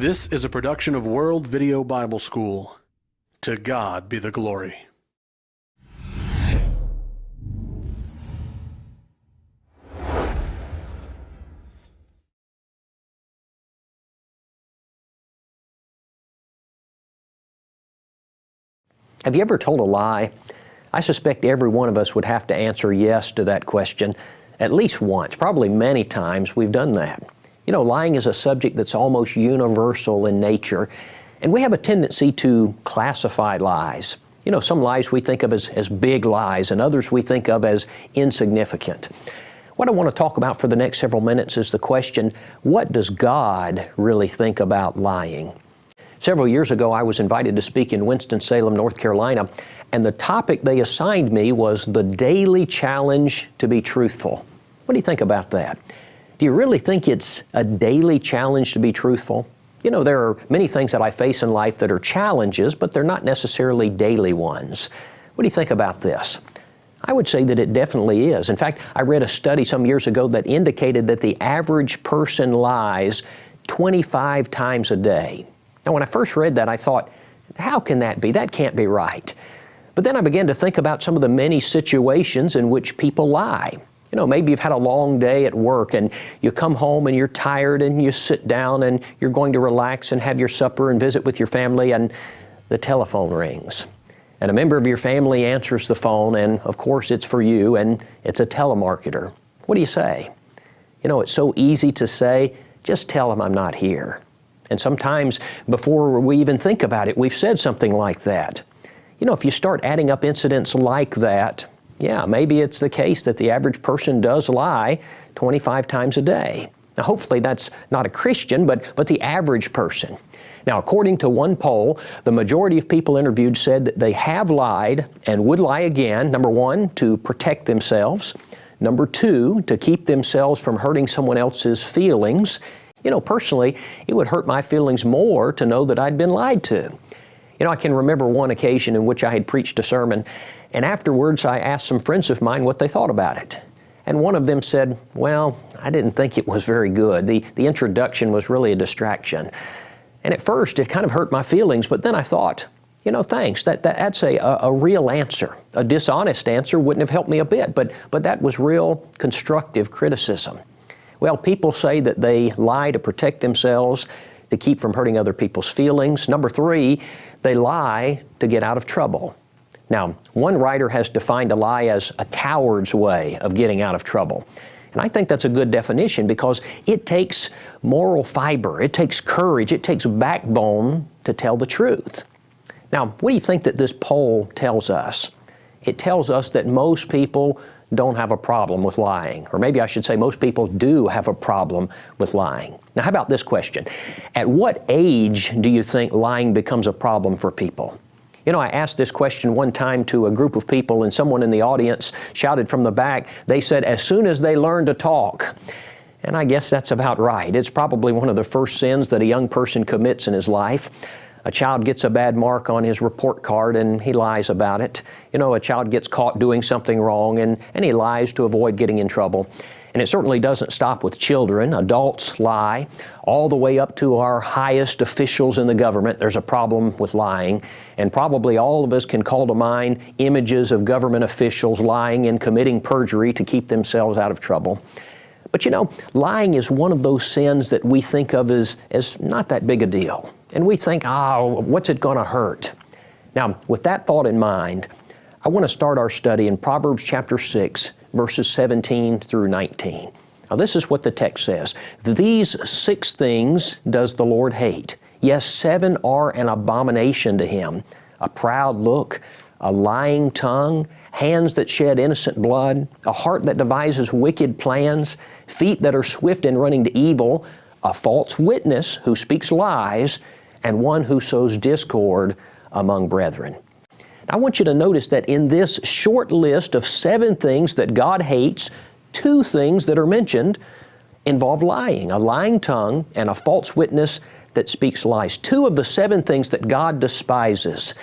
This is a production of World Video Bible School. To God be the glory. Have you ever told a lie? I suspect every one of us would have to answer yes to that question at least once, probably many times we've done that. You know, lying is a subject that's almost universal in nature, and we have a tendency to classify lies. You know, some lies we think of as, as big lies, and others we think of as insignificant. What I want to talk about for the next several minutes is the question what does God really think about lying? Several years ago, I was invited to speak in Winston-Salem, North Carolina, and the topic they assigned me was the daily challenge to be truthful. What do you think about that? Do you really think it's a daily challenge to be truthful? You know, there are many things that I face in life that are challenges, but they're not necessarily daily ones. What do you think about this? I would say that it definitely is. In fact, I read a study some years ago that indicated that the average person lies 25 times a day. Now, when I first read that, I thought, how can that be? That can't be right. But then I began to think about some of the many situations in which people lie. You know, maybe you've had a long day at work and you come home and you're tired and you sit down and you're going to relax and have your supper and visit with your family and the telephone rings. And a member of your family answers the phone and of course it's for you and it's a telemarketer. What do you say? You know, it's so easy to say, just tell them I'm not here. And sometimes before we even think about it, we've said something like that. You know, if you start adding up incidents like that, yeah, maybe it's the case that the average person does lie 25 times a day. Now, hopefully that's not a Christian, but, but the average person. Now, according to one poll, the majority of people interviewed said that they have lied and would lie again, number one, to protect themselves, number two, to keep themselves from hurting someone else's feelings, you know, personally, it would hurt my feelings more to know that I'd been lied to. You know, I can remember one occasion in which I had preached a sermon, and afterwards I asked some friends of mine what they thought about it. And one of them said, Well, I didn't think it was very good. The, the introduction was really a distraction. And at first it kind of hurt my feelings, but then I thought, you know, thanks. That, that, that's a, a, real answer. A dishonest answer wouldn't have helped me a bit, but, but that was real constructive criticism. Well, people say that they lie to protect themselves, to keep from hurting other people's feelings. Number three, they lie to get out of trouble. Now, one writer has defined a lie as a coward's way of getting out of trouble. And I think that's a good definition because it takes moral fiber, it takes courage, it takes backbone to tell the truth. Now, what do you think that this poll tells us? It tells us that most people don't have a problem with lying. Or maybe I should say most people do have a problem with lying. Now, how about this question? At what age do you think lying becomes a problem for people? You know, I asked this question one time to a group of people, and someone in the audience shouted from the back, they said, as soon as they learn to talk. And I guess that's about right. It's probably one of the first sins that a young person commits in his life. A child gets a bad mark on his report card and he lies about it. You know, a child gets caught doing something wrong and, and he lies to avoid getting in trouble. And it certainly doesn't stop with children. Adults lie all the way up to our highest officials in the government. There's a problem with lying. And probably all of us can call to mind images of government officials lying and committing perjury to keep themselves out of trouble. But you know, lying is one of those sins that we think of as, as not that big a deal. And we think, oh, what's it going to hurt? Now, with that thought in mind, I want to start our study in Proverbs chapter 6, verses 17 through 19. Now, this is what the text says These six things does the Lord hate. Yes, seven are an abomination to him a proud look, a lying tongue, hands that shed innocent blood, a heart that devises wicked plans, feet that are swift in running to evil, a false witness who speaks lies, and one who sows discord among brethren. I want you to notice that in this short list of seven things that God hates, two things that are mentioned involve lying, a lying tongue and a false witness that speaks lies. Two of the seven things that God despises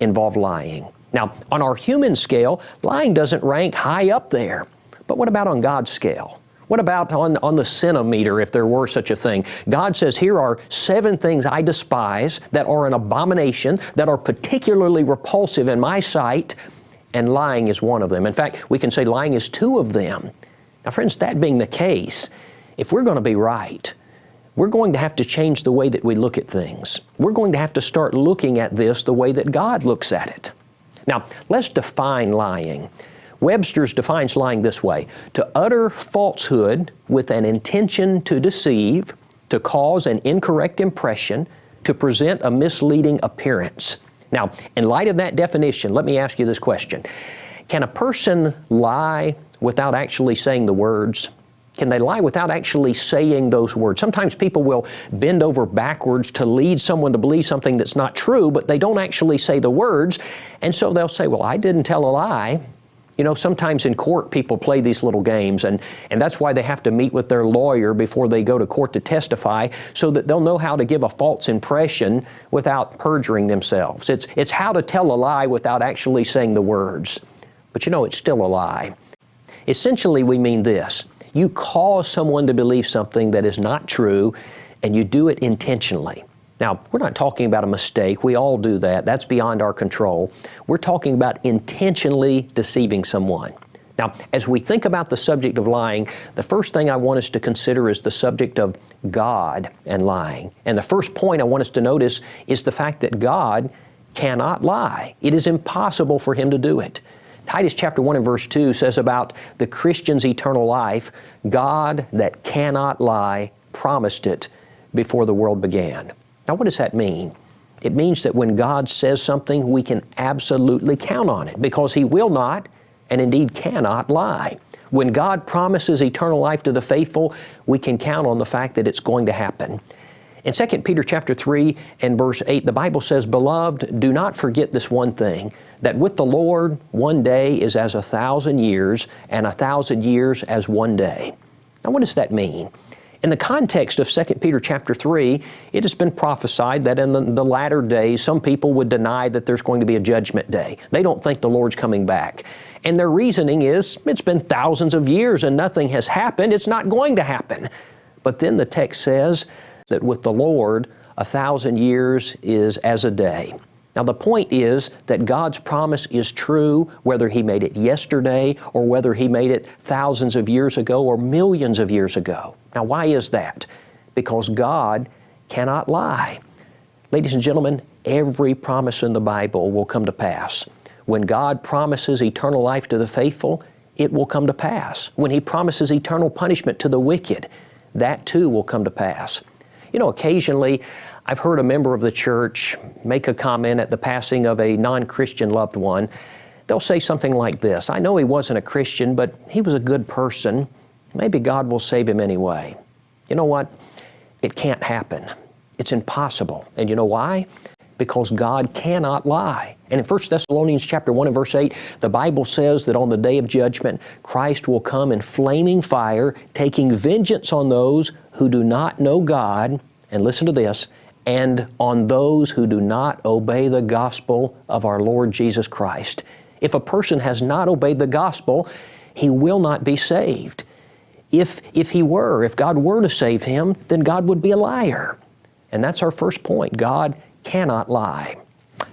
involve lying. Now, on our human scale, lying doesn't rank high up there. But what about on God's scale? What about on, on the centimeter, if there were such a thing? God says, Here are seven things I despise that are an abomination, that are particularly repulsive in my sight, and lying is one of them. In fact, we can say lying is two of them. Now, friends, that being the case, if we're going to be right, we're going to have to change the way that we look at things. We're going to have to start looking at this the way that God looks at it. Now, let's define lying. Webster's defines lying this way to utter falsehood with an intention to deceive, to cause an incorrect impression, to present a misleading appearance. Now, in light of that definition, let me ask you this question Can a person lie without actually saying the words? Can they lie without actually saying those words? Sometimes people will bend over backwards to lead someone to believe something that's not true, but they don't actually say the words. And so they'll say, Well, I didn't tell a lie. You know, sometimes in court people play these little games, and, and that's why they have to meet with their lawyer before they go to court to testify so that they'll know how to give a false impression without perjuring themselves. It's, it's how to tell a lie without actually saying the words. But you know, it's still a lie. Essentially, we mean this you cause someone to believe something that is not true, and you do it intentionally. Now, we're not talking about a mistake. We all do that. That's beyond our control. We're talking about intentionally deceiving someone. Now, as we think about the subject of lying, the first thing I want us to consider is the subject of God and lying. And the first point I want us to notice is the fact that God cannot lie. It is impossible for Him to do it. Titus chapter 1 and verse 2 says about the Christian's eternal life, God that cannot lie promised it before the world began. Now, what does that mean? It means that when God says something, we can absolutely count on it because He will not and indeed cannot lie. When God promises eternal life to the faithful, we can count on the fact that it's going to happen. In 2 Peter chapter 3 and verse 8, the Bible says, Beloved, do not forget this one thing, that with the Lord one day is as a thousand years, and a thousand years as one day. Now, what does that mean? In the context of 2 Peter chapter 3, it has been prophesied that in the, the, latter days, some people would deny that there's going to be a judgment day. They don't think the Lord's coming back. And their reasoning is, it's been thousands of years and nothing has happened. It's not going to happen. But then the text says that with the Lord, a thousand years is as a day. Now, the point is that God's promise is true whether He made it yesterday or whether He made it thousands of years ago or millions of years ago. Now, why is that? Because God cannot lie. Ladies and gentlemen, every promise in the Bible will come to pass. When God promises eternal life to the faithful, it will come to pass. When He promises eternal punishment to the wicked, that too will come to pass. You know, occasionally I've heard a member of the church make a comment at the passing of a non Christian loved one. They'll say something like this I know he wasn't a Christian, but he was a good person. Maybe God will save him anyway. You know what? It can't happen. It's impossible. And you know why? Because God cannot lie. And in 1 Thessalonians chapter 1 and verse 8, the Bible says that on the day of judgment, Christ will come in flaming fire, taking vengeance on those who do not know God, and listen to this, and on those who do not obey the gospel of our Lord Jesus Christ. If a person has not obeyed the gospel, he will not be saved. If, if he were, if God were to save him, then God would be a liar. And that's our first point. God cannot lie.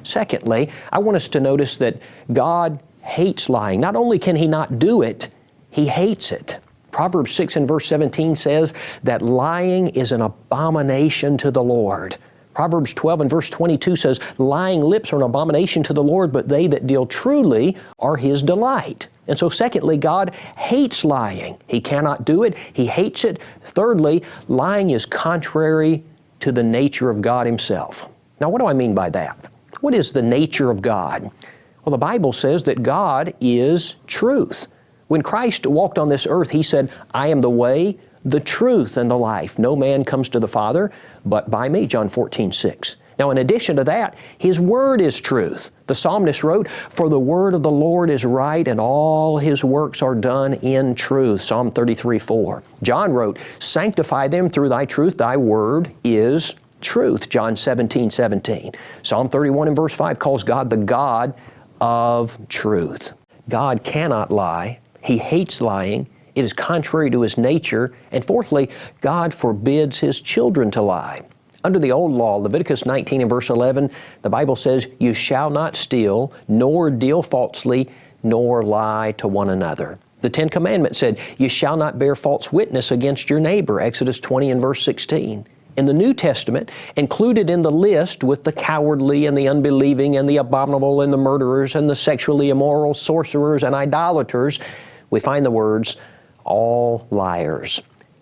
Secondly, I want us to notice that God hates lying. Not only can He not do it, He hates it. Proverbs 6 and verse 17 says that lying is an abomination to the Lord. Proverbs 12 and verse 22 says, Lying lips are an abomination to the Lord, but they that deal truly are His delight. And so, secondly, God hates lying. He cannot do it, He hates it. Thirdly, lying is contrary to the nature of God Himself. Now, what do I mean by that? What is the nature of God? Well, the Bible says that God is truth. When Christ walked on this earth, He said, I am the way, the truth, and the life. No man comes to the Father but by me, John 14, 6. Now, in addition to that, His Word is truth. The psalmist wrote, For the Word of the Lord is right, and all His works are done in truth. Psalm 33, 4. John wrote, Sanctify them through Thy truth, Thy Word is truth. John 17, 17. Psalm 31 and verse 5 calls God the God of truth. God cannot lie. He hates lying. It is contrary to his nature, and fourthly, God forbids his children to lie. Under the old law, Leviticus 19 and verse 11, the Bible says, You shall not steal, nor deal falsely, nor lie to one another. The Ten Commandments said, You shall not bear false witness against your neighbor, Exodus 20 and verse 16. In the New Testament, included in the list with the cowardly and the unbelieving and the abominable and the murderers and the sexually immoral, sorcerers and idolaters, we find the words, all liars.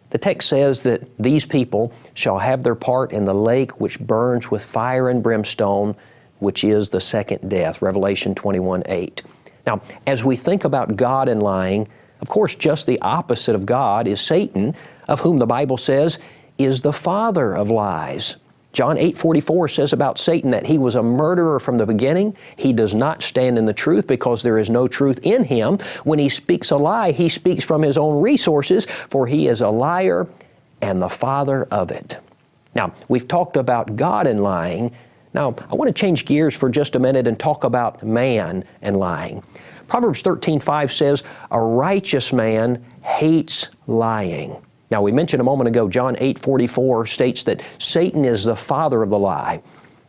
The text says that these people shall have their part in the lake which burns with fire and brimstone, which is the second death, Revelation 21 8. Now, as we think about God and lying, of course, just the opposite of God is Satan, of whom the Bible says is the father of lies. John 8:44 says about Satan that he was a murderer from the beginning. He does not stand in the truth because there is no truth in him. When he speaks a lie, he speaks from his own resources, for he is a liar and the father of it. Now, we've talked about God and lying. Now, I want to change gears for just a minute and talk about man and lying. Proverbs 13:5 says, "A righteous man hates lying." Now, we mentioned a moment ago, John 8 44 states that Satan is the father of the lie.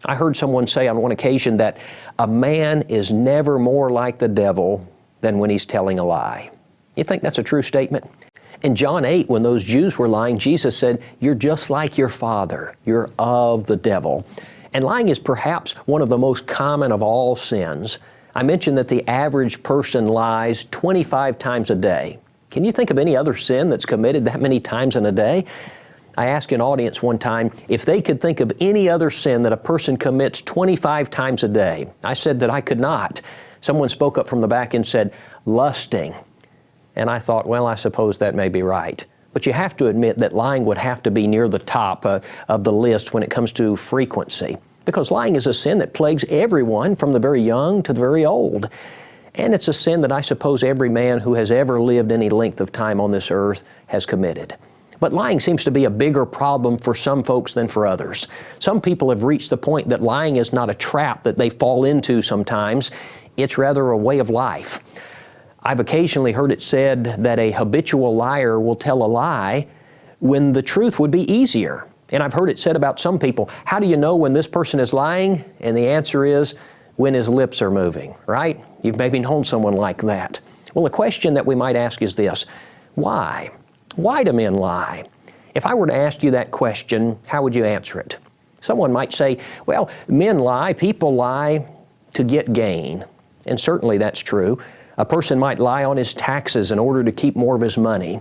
I heard someone say on one occasion that a man is never more like the devil than when he's telling a lie. You think that's a true statement? In John 8, when those Jews were lying, Jesus said, You're just like your father. You're of the devil. And lying is perhaps one of the most common of all sins. I mentioned that the average person lies 25 times a day. Can you think of any other sin that's committed that many times in a day? I asked an audience one time if they could think of any other sin that a person commits 25 times a day. I said that I could not. Someone spoke up from the back and said, lusting. And I thought, well, I suppose that may be right. But you have to admit that lying would have to be near the top uh, of the list when it comes to frequency. Because lying is a sin that plagues everyone from the very young to the very old. And it's a sin that I suppose every man who has ever lived any length of time on this earth has committed. But lying seems to be a bigger problem for some folks than for others. Some people have reached the point that lying is not a trap that they fall into sometimes, it's rather a way of life. I've occasionally heard it said that a habitual liar will tell a lie when the truth would be easier. And I've heard it said about some people, how do you know when this person is lying? And the answer is, when his lips are moving, right? You've maybe known someone like that. Well, the question that we might ask is this why? Why do men lie? If I were to ask you that question, how would you answer it? Someone might say, well, men lie, people lie to get gain. And certainly that's true. A person might lie on his taxes in order to keep more of his money.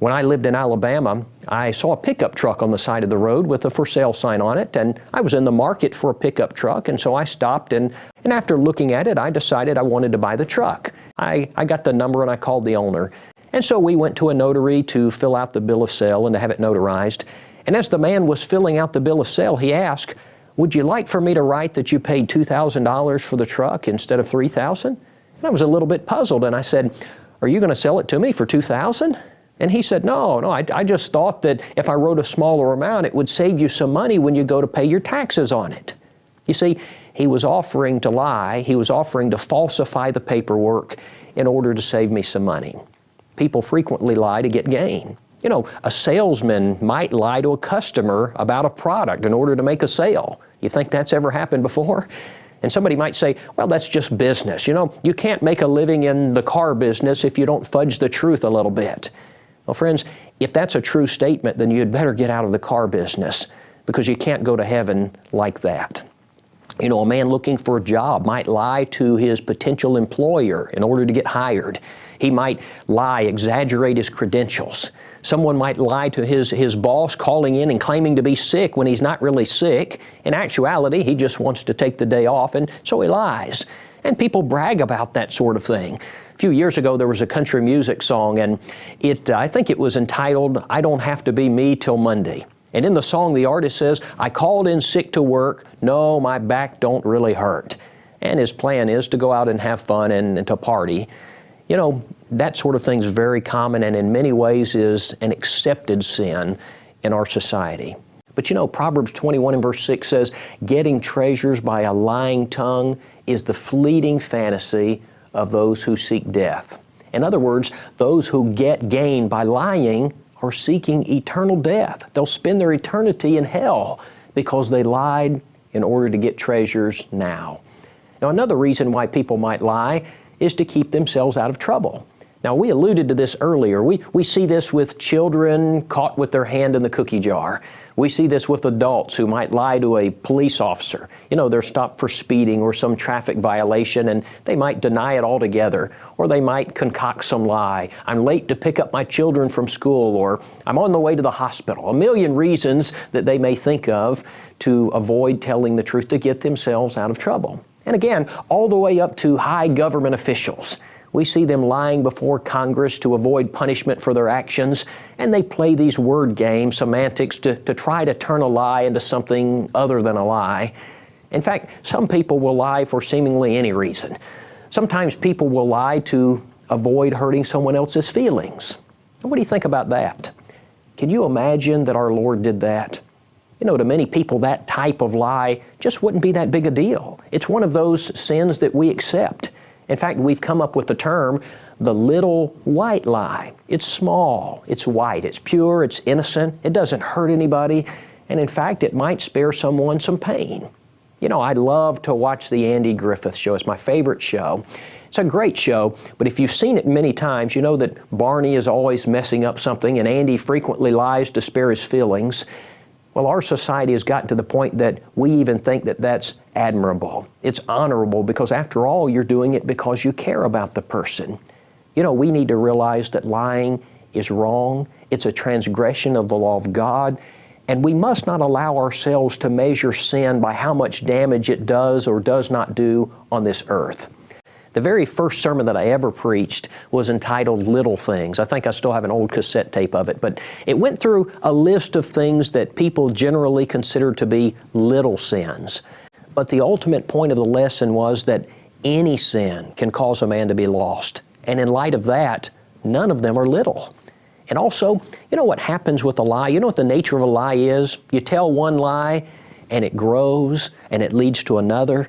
When I lived in Alabama, I saw a pickup truck on the side of the road with a for sale sign on it, and I was in the market for a pickup truck, and so I stopped, and, and after looking at it, I decided I wanted to buy the truck. I, I got the number and I called the owner. And so we went to a notary to fill out the bill of sale and to have it notarized. And as the man was filling out the bill of sale, he asked, would you like for me to write that you paid $2,000 for the truck instead of 3000 And I was a little bit puzzled, and I said, are you going to sell it to me for 2000 and he said, no, no, I, I, just thought that if I wrote a smaller amount, it would save you some money when you go to pay your taxes on it. You see, he was offering to lie. He was offering to falsify the paperwork in order to save me some money. People frequently lie to get gain. You know, a salesman might lie to a customer about a product in order to make a sale. You think that's ever happened before? And somebody might say, well, that's just business. You know, you can't make a living in the car business if you don't fudge the truth a little bit. Well, friends, if that's a true statement, then you'd better get out of the car business because you can't go to heaven like that. You know, a man looking for a job might lie to his potential employer in order to get hired. He might lie, exaggerate his credentials. Someone might lie to his, his boss calling in and claiming to be sick when he's not really sick. In actuality, he just wants to take the day off and so he lies. And people brag about that sort of thing. A few years ago, there was a country music song, and it, uh, I think it was entitled, I Don't Have to Be Me Till Monday. And in the song, the artist says, I called in sick to work. No, my back don't really hurt. And his plan is to go out and have fun and, and to party. You know, that sort of thing is very common and in many ways is an accepted sin in our society. But you know, Proverbs 21 and verse 6 says, getting treasures by a lying tongue is the fleeting fantasy of those who seek death. In other words, those who get gain by lying are seeking eternal death. They'll spend their eternity in hell because they lied in order to get treasures now. Now, another reason why people might lie is to keep themselves out of trouble. Now, we alluded to this earlier. We, we see this with children caught with their hand in the cookie jar. We see this with adults who might lie to a police officer. You know, they're stopped for speeding or some traffic violation and they might deny it altogether. Or they might concoct some lie. I'm late to pick up my children from school or I'm on the way to the hospital. A million reasons that they may think of to avoid telling the truth to get themselves out of trouble. And again, all the way up to high government officials. We see them lying before Congress to avoid punishment for their actions, and they play these word games, semantics, to, to try to turn a lie into something other than a lie. In fact, some people will lie for seemingly any reason. Sometimes people will lie to avoid hurting someone else's feelings. What do you think about that? Can you imagine that our Lord did that? You know, to many people, that type of lie just wouldn't be that big a deal. It's one of those sins that we accept. In fact, we've come up with the term the little white lie. It's small, it's white, it's pure, it's innocent, it doesn't hurt anybody, and in fact, it might spare someone some pain. You know, I love to watch the Andy Griffith Show. It's my favorite show. It's a great show, but if you've seen it many times, you know that Barney is always messing up something and Andy frequently lies to spare his feelings. Well, our society has gotten to the point that we even think that that's admirable. It's honorable because, after all, you're doing it because you care about the person. You know, we need to realize that lying is wrong, it's a transgression of the law of God, and we must not allow ourselves to measure sin by how much damage it does or does not do on this earth. The very first sermon that I ever preached was entitled Little Things. I think I still have an old cassette tape of it, but it went through a list of things that people generally consider to be little sins. But the ultimate point of the lesson was that any sin can cause a man to be lost. And in light of that, none of them are little. And also, you know what happens with a lie? You know what the nature of a lie is? You tell one lie, and it grows, and it leads to another.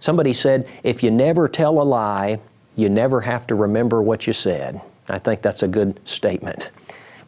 Somebody said, if you never tell a lie, you never have to remember what you said. I think that's a good statement.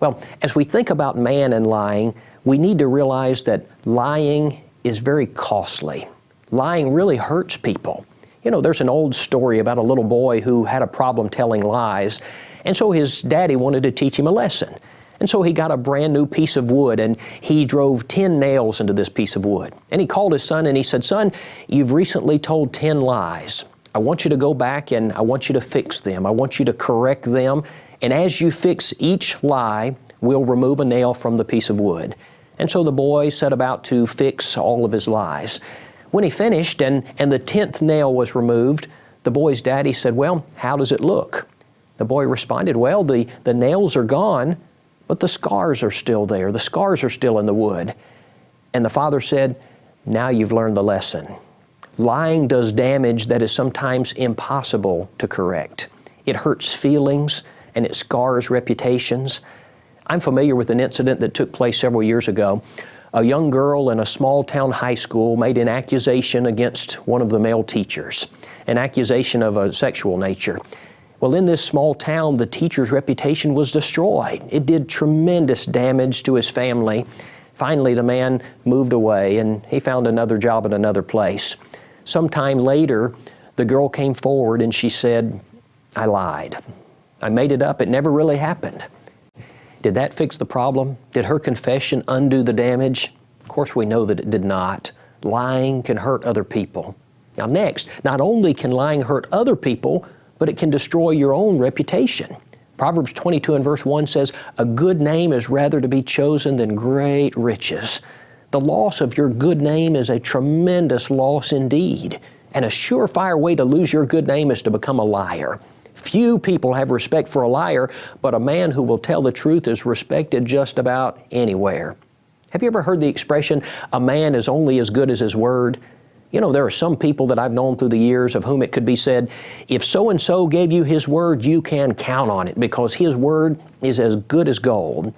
Well, as we think about man and lying, we need to realize that lying is very costly. Lying really hurts people. You know, there's an old story about a little boy who had a problem telling lies, and so his daddy wanted to teach him a lesson. And so he got a brand new piece of wood and he drove 10 nails into this piece of wood. And he called his son and he said, Son, you've recently told 10 lies. I want you to go back and I want you to fix them. I want you to correct them. And as you fix each lie, we'll remove a nail from the piece of wood. And so the boy set about to fix all of his lies. When he finished and, and the 10th nail was removed, the boy's daddy said, Well, how does it look? The boy responded, Well, the, the nails are gone, but the scars are still there. The scars are still in the wood. And the father said, Now you've learned the lesson. Lying does damage that is sometimes impossible to correct. It hurts feelings and it scars reputations. I'm familiar with an incident that took place several years ago. A young girl in a small town high school made an accusation against one of the male teachers, an accusation of a sexual nature. Well, in this small town, the teacher's reputation was destroyed. It did tremendous damage to his family. Finally, the man moved away and he found another job at another place. Sometime later, the girl came forward and she said, I lied. I made it up. It never really happened. Did that fix the problem? Did her confession undo the damage? Of course, we know that it did not. Lying can hurt other people. Now, next, not only can lying hurt other people, but it can destroy your own reputation. Proverbs 22 and verse 1 says, A good name is rather to be chosen than great riches. The loss of your good name is a tremendous loss indeed. And a surefire way to lose your good name is to become a liar. Few people have respect for a liar, but a man who will tell the truth is respected just about anywhere. Have you ever heard the expression, a man is only as good as his word? You know, there are some people that I've known through the years of whom it could be said, if so and so gave you his word, you can count on it because his word is as good as gold.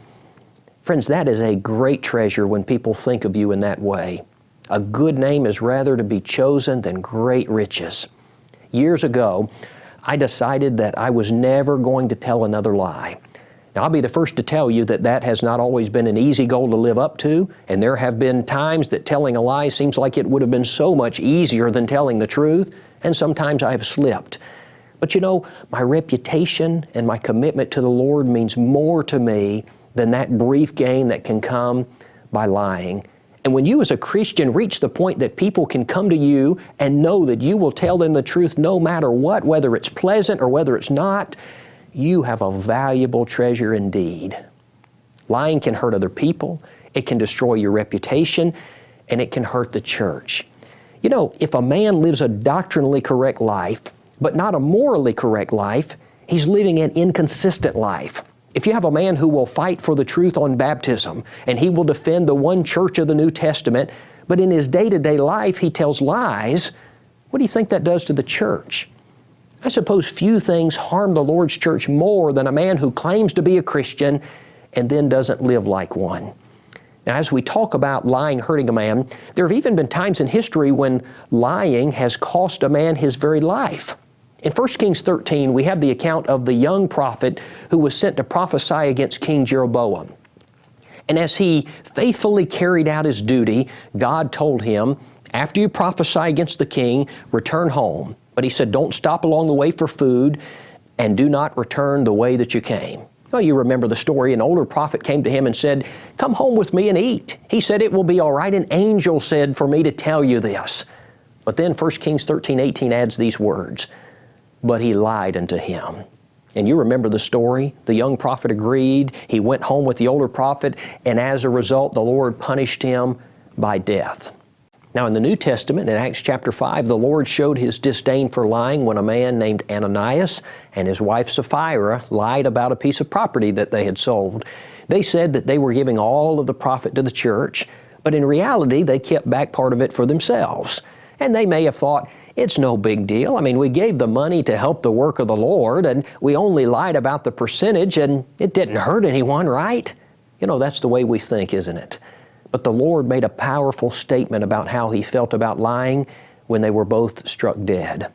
Friends, that is a great treasure when people think of you in that way. A good name is rather to be chosen than great riches. Years ago, I decided that I was never going to tell another lie. Now, I'll be the first to tell you that that has not always been an easy goal to live up to, and there have been times that telling a lie seems like it would have been so much easier than telling the truth, and sometimes I have slipped. But you know, my reputation and my commitment to the Lord means more to me than that brief gain that can come by lying. And when you as a Christian reach the point that people can come to you and know that you will tell them the truth no matter what, whether it's pleasant or whether it's not, you have a valuable treasure indeed. Lying can hurt other people, it can destroy your reputation, and it can hurt the church. You know, if a man lives a doctrinally correct life, but not a morally correct life, he's living an inconsistent life. If you have a man who will fight for the truth on baptism and he will defend the one church of the New Testament, but in his day to day life he tells lies, what do you think that does to the church? I suppose few things harm the Lord's church more than a man who claims to be a Christian and then doesn't live like one. Now, as we talk about lying hurting a man, there have even been times in history when lying has cost a man his very life. In 1 Kings 13, we have the account of the young prophet who was sent to prophesy against King Jeroboam. And as he faithfully carried out his duty, God told him, after you prophesy against the king, return home. But he said, don't stop along the way for food and do not return the way that you came. Well, you remember the story. An older prophet came to him and said, Come home with me and eat. He said, It will be all right. An angel said for me to tell you this. But then 1 Kings 13, 18 adds these words but he lied unto him. And you remember the story. The young prophet agreed. He went home with the older prophet, and as a result, the Lord punished him by death. Now, in the New Testament, in Acts chapter 5, the Lord showed his disdain for lying when a man named Ananias and his wife Sapphira lied about a piece of property that they had sold. They said that they were giving all of the profit to the church, but in reality, they kept back part of it for themselves. And they may have thought, it's no big deal. I mean, we gave the money to help the work of the Lord, and we only lied about the percentage, and it didn't hurt anyone, right? You know, that's the way we think, isn't it? But the Lord made a powerful statement about how He felt about lying when they were both struck dead.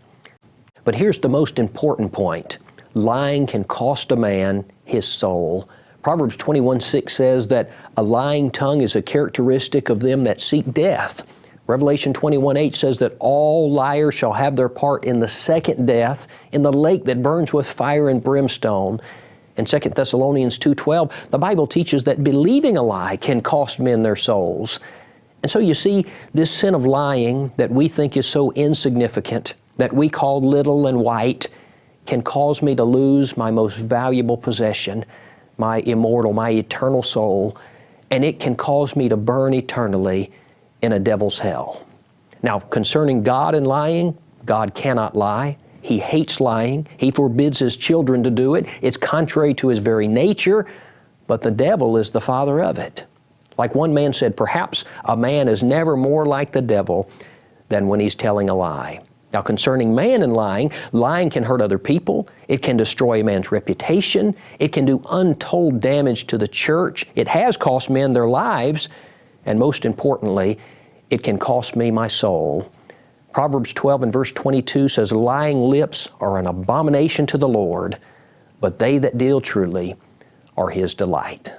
But here's the most important point lying can cost a man his soul. Proverbs 21 6 says that a lying tongue is a characteristic of them that seek death. Revelation 21 8 says that all liars shall have their part in the second death, in the lake that burns with fire and brimstone. In 2 Thessalonians 2.12, the Bible teaches that believing a lie can cost men their souls. And so you see, this sin of lying that we think is so insignificant, that we call little and white, can cause me to lose my most valuable possession, my immortal, my eternal soul, and it can cause me to burn eternally in a devil's hell. Now, concerning God and lying, God cannot lie. He hates lying. He forbids His children to do it. It's contrary to His very nature, but the devil is the father of it. Like one man said, perhaps a man is never more like the devil than when he's telling a lie. Now, concerning man and lying, lying can hurt other people. It can destroy a man's reputation. It can do untold damage to the church. It has cost men their lives. And most importantly, it can cost me my soul. Proverbs 12 and verse 22 says, Lying lips are an abomination to the Lord, but they that deal truly are His delight.